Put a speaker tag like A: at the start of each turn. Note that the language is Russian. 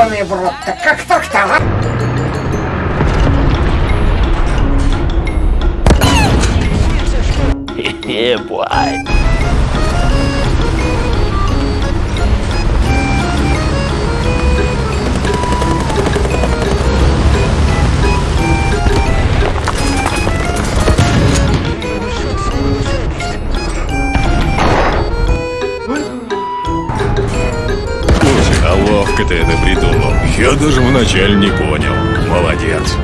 A: ёбаный в рот, так как так-то, а?
B: Boy.
C: Ты это придумал. Я даже вначале не понял. Молодец.